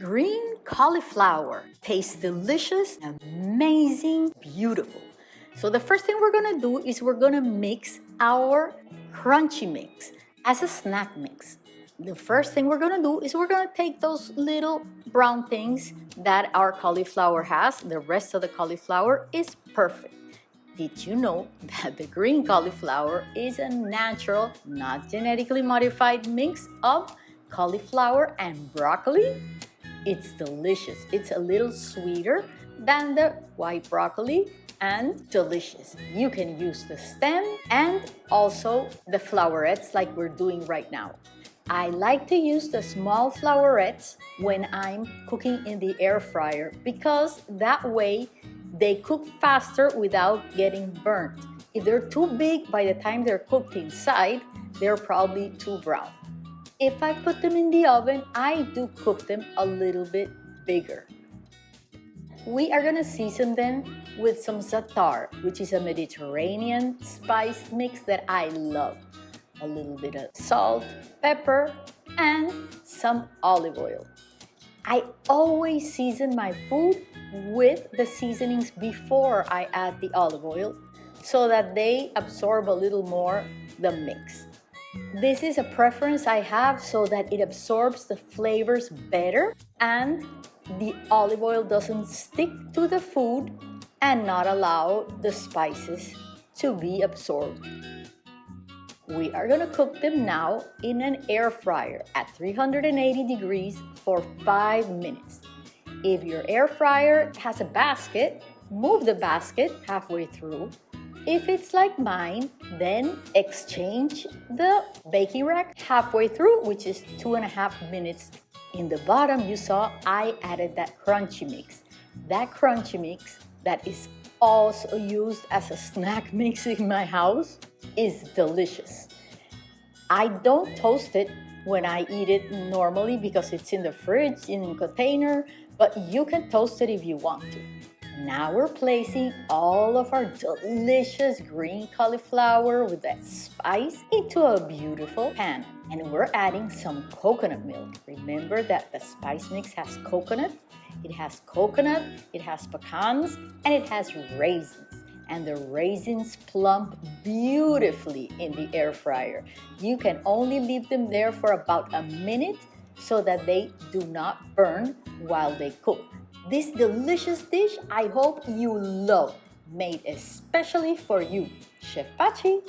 Green cauliflower tastes delicious, amazing, beautiful. So the first thing we're gonna do is we're gonna mix our crunchy mix as a snack mix. The first thing we're gonna do is we're gonna take those little brown things that our cauliflower has. The rest of the cauliflower is perfect. Did you know that the green cauliflower is a natural, not genetically modified mix of cauliflower and broccoli? It's delicious. It's a little sweeter than the white broccoli and delicious. You can use the stem and also the flowerets like we're doing right now. I like to use the small flowerets when I'm cooking in the air fryer because that way they cook faster without getting burnt. If they're too big by the time they're cooked inside, they're probably too brown. If I put them in the oven, I do cook them a little bit bigger. We are gonna season them with some za'atar, which is a Mediterranean spice mix that I love. A little bit of salt, pepper, and some olive oil. I always season my food with the seasonings before I add the olive oil so that they absorb a little more the mix. This is a preference I have so that it absorbs the flavors better and the olive oil doesn't stick to the food and not allow the spices to be absorbed. We are gonna cook them now in an air fryer at 380 degrees for five minutes. If your air fryer has a basket, move the basket halfway through. If it's like mine, then exchange the baking rack halfway through, which is two and a half minutes in the bottom, you saw I added that crunchy mix. That crunchy mix that is also used as a snack mix in my house is delicious. I don't toast it when I eat it normally because it's in the fridge in a container, but you can toast it if you want to. Now we're placing all of our delicious green cauliflower with that spice into a beautiful pan. And we're adding some coconut milk. Remember that the spice mix has coconut, it has coconut, it has pecans, and it has raisins. And the raisins plump beautifully in the air fryer. You can only leave them there for about a minute so that they do not burn while they cook. This delicious dish I hope you love, made especially for you, Chef Pachi.